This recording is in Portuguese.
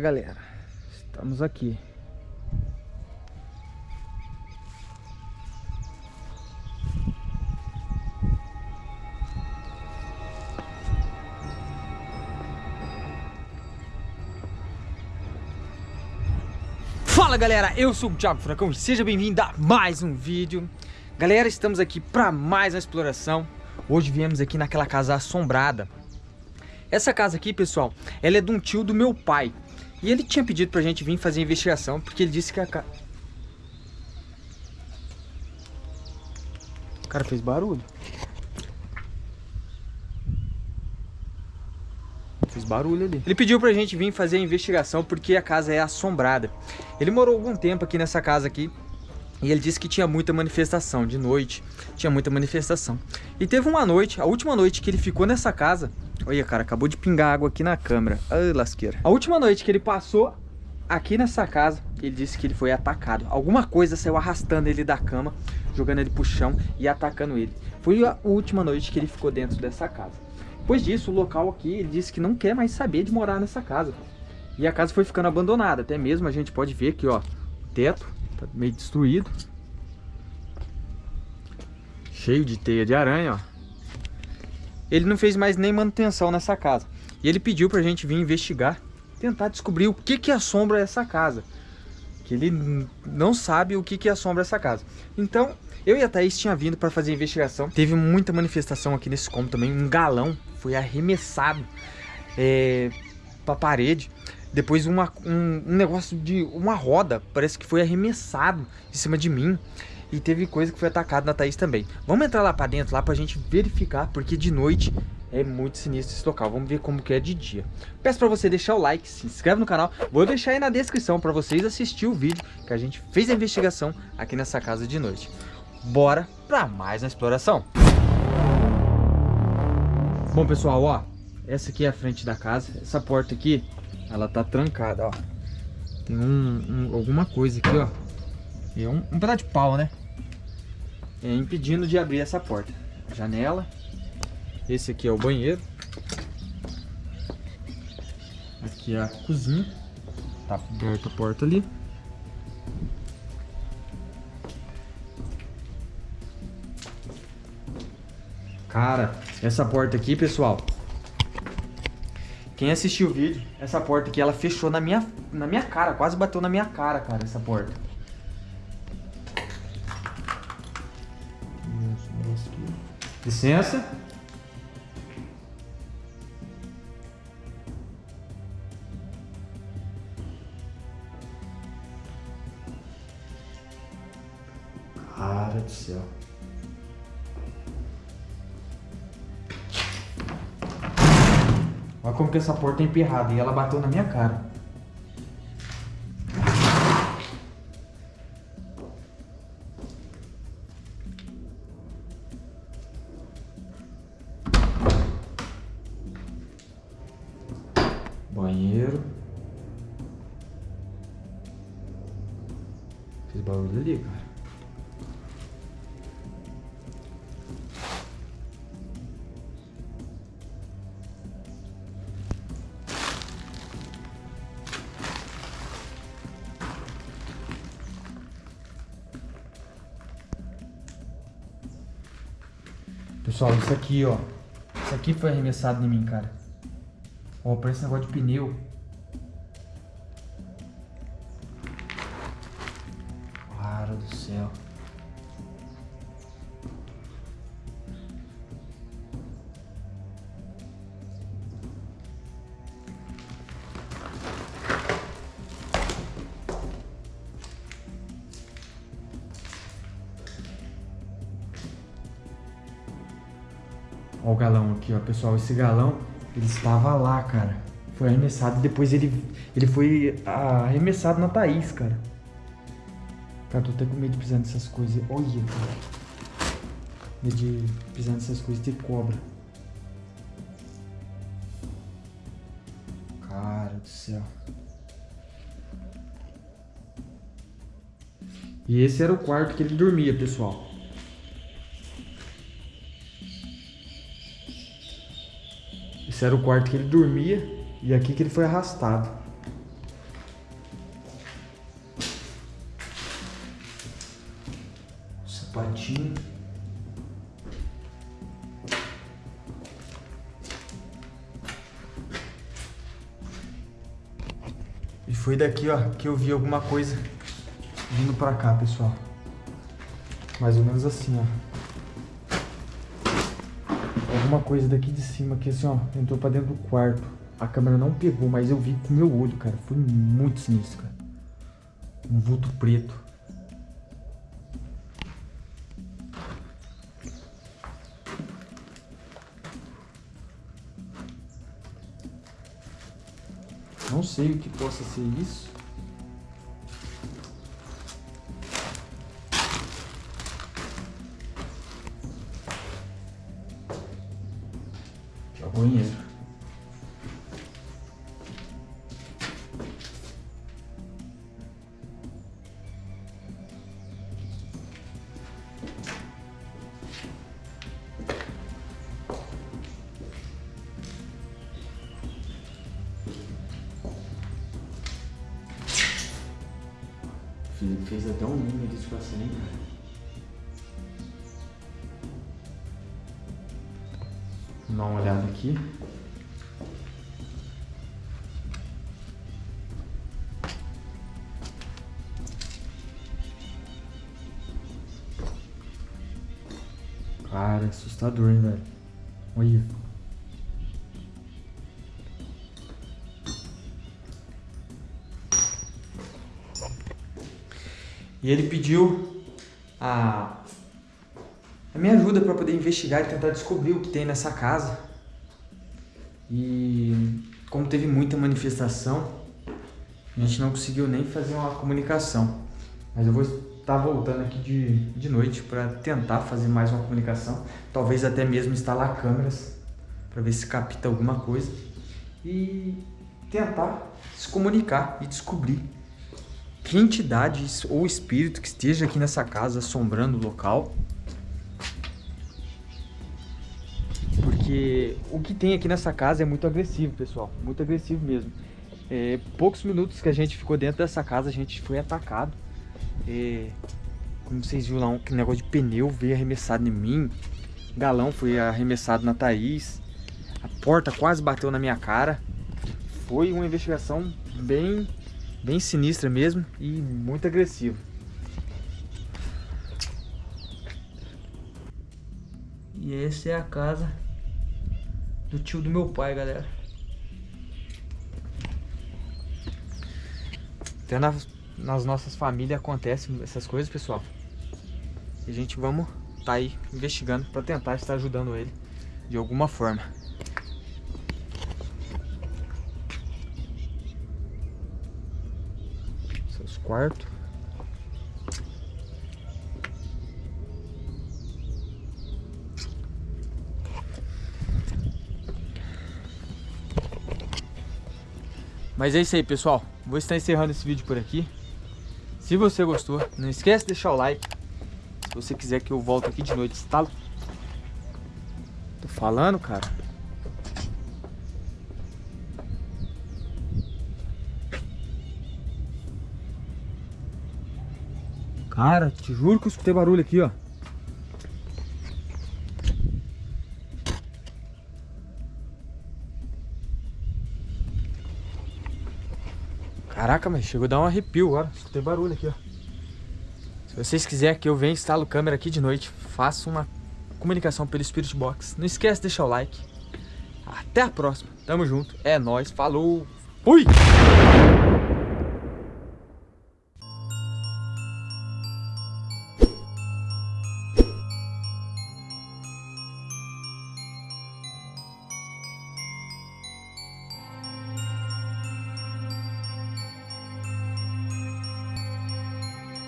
galera, estamos aqui. Fala galera, eu sou o Thiago Furacão. Seja bem-vindo a mais um vídeo. Galera, estamos aqui para mais uma exploração. Hoje viemos aqui naquela casa assombrada. Essa casa aqui, pessoal, ela é de um tio do meu pai E ele tinha pedido pra gente vir fazer investigação Porque ele disse que a casa... O cara fez barulho Fiz barulho ali. Ele pediu pra gente vir fazer a investigação porque a casa é assombrada. Ele morou algum tempo aqui nessa casa aqui. E ele disse que tinha muita manifestação, de noite, tinha muita manifestação. E teve uma noite, a última noite que ele ficou nessa casa, olha cara, acabou de pingar água aqui na câmera, ai lasqueira. A última noite que ele passou aqui nessa casa, ele disse que ele foi atacado. Alguma coisa saiu arrastando ele da cama, jogando ele pro chão e atacando ele. Foi a última noite que ele ficou dentro dessa casa. Depois disso, o local aqui, ele disse que não quer mais saber de morar nessa casa. E a casa foi ficando abandonada. Até mesmo a gente pode ver aqui, ó, o teto tá meio destruído. Cheio de teia de aranha, ó. Ele não fez mais nem manutenção nessa casa. E ele pediu pra gente vir investigar, tentar descobrir o que que assombra essa casa. Que ele não sabe o que que assombra essa casa. Então, eu e a Thaís tinha vindo para fazer a investigação. Teve muita manifestação aqui nesse cômodo também. Um galão foi arremessado é, para a parede. Depois uma, um, um, negócio de uma roda, parece que foi arremessado em cima de mim. E teve coisa que foi atacada na Thaís também. Vamos entrar lá para dentro, lá pra gente verificar, porque de noite é muito sinistro esse local. Vamos ver como que é de dia. Peço para você deixar o like, se inscreve no canal. Vou deixar aí na descrição para vocês assistir o vídeo que a gente fez a investigação aqui nessa casa de noite. Bora para mais uma exploração. Bom, pessoal, ó, essa aqui é a frente da casa. Essa porta aqui, ela tá trancada, ó. Tem um, um alguma coisa aqui, ó. É um, um pedaço de pau, né? É impedindo de abrir essa porta. Janela. Esse aqui é o banheiro. Aqui é a cozinha. Tá aberta a porta ali. Cara, essa porta aqui, pessoal. Quem assistiu o vídeo, essa porta aqui, ela fechou na minha, na minha cara. Quase bateu na minha cara, cara, essa porta. Licença. Cara do céu. Olha como que essa porta é emperrada. E ela bateu na minha cara. Ali, cara. Pessoal, isso aqui, ó. Isso aqui foi arremessado em mim, cara. Ó, parece um negócio de pneu. O galão aqui, ó, pessoal. Esse galão, ele estava lá, cara. Foi arremessado e depois ele, ele foi arremessado na Thaís, cara. Cara, tô até com medo de pisar nessas coisas. Olha, cara. Medo de pisar nessas coisas de cobra. Cara do céu. E esse era o quarto que ele dormia, pessoal. Esse era o quarto que ele dormia e aqui que ele foi arrastado. O sapatinho. E foi daqui, ó, que eu vi alguma coisa vindo pra cá, pessoal. Mais ou menos assim, ó. Alguma coisa daqui de cima que assim, ó, entrou pra dentro do quarto. A câmera não pegou, mas eu vi com meu olho, cara. Foi muito sinistro, cara. Um vulto preto. Não sei o que possa ser isso. Banheiro. Fez até um meme disso com a dar uma olhada aqui. Cara, assustador, hein, velho? Olha. E ele pediu a, a minha ajuda para poder investigar e tentar descobrir o que tem nessa casa. E como teve muita manifestação, a gente não conseguiu nem fazer uma comunicação. Mas eu vou estar voltando aqui de, de noite para tentar fazer mais uma comunicação. Talvez até mesmo instalar câmeras para ver se capta alguma coisa. E tentar se comunicar e descobrir que entidade ou espírito que esteja aqui nessa casa assombrando o local. Porque o que tem aqui nessa casa é muito agressivo, pessoal. Muito agressivo mesmo. É, poucos minutos que a gente ficou dentro dessa casa, a gente foi atacado. É, como vocês viram lá, um negócio de pneu veio arremessado em mim. Galão foi arremessado na Thaís. A porta quase bateu na minha cara. Foi uma investigação bem Bem sinistra mesmo e muito agressiva. E essa é a casa do tio do meu pai, galera. Até nas, nas nossas famílias acontecem essas coisas, pessoal. E a gente vamos tá aí investigando para tentar estar ajudando ele de alguma forma. quarto. Mas é isso aí, pessoal. Vou estar encerrando esse vídeo por aqui. Se você gostou, não esquece de deixar o like. Se você quiser que eu volte aqui de noite, está... Tô falando, cara. Cara, te juro que eu escutei barulho aqui, ó. Caraca, mas chegou a dar um arrepio agora. Escutei barulho aqui, ó. Se vocês quiserem que eu venha e instalo câmera aqui de noite, faça uma comunicação pelo Spirit Box. Não esquece de deixar o like. Até a próxima. Tamo junto. É nóis. Falou. Fui!